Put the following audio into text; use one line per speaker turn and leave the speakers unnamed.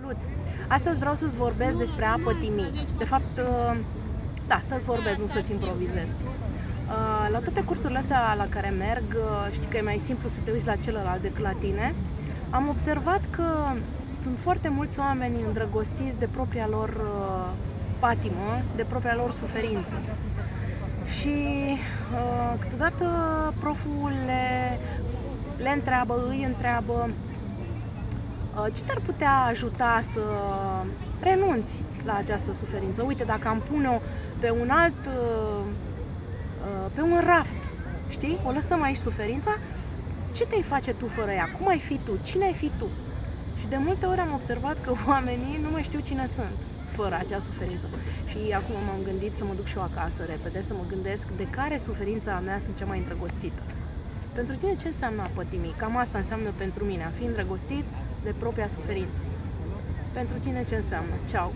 Salut! Astăzi vreau să-ți vorbesc despre a pătimi. De fapt, uh, da, să-ți vorbesc, nu să-ți improvizez. Uh, la toate cursurile astea la care merg, uh, știi că e mai simplu să te uiți la celălalt decât la tine, am observat că sunt foarte mulți oameni îndrăgostiți de propria lor patimă, de propria lor suferință. Și câteodată proful le, le întreabă, îi întreabă Uh, ce te-ar putea ajuta să renunți la această suferință? Uite, dacă am pune-o pe un alt, uh, uh, pe un raft, știi? O lăsăm aici suferința, ce te-ai face tu fără ea? Cum ai fi tu? Cine ai fi tu? Și de multe ori am observat că oamenii nu mai știu cine sunt fără acea suferință. Și acum m-am gândit să mă duc și eu acasă repede, să mă gândesc de care suferința mea sunt cea mai îndrăgostită. Pentru tine ce înseamnă a pătimi? Cam asta înseamnă pentru mine, a fi îndrăgostit de propria suferință. Pentru tine ce înseamnă? Ceau!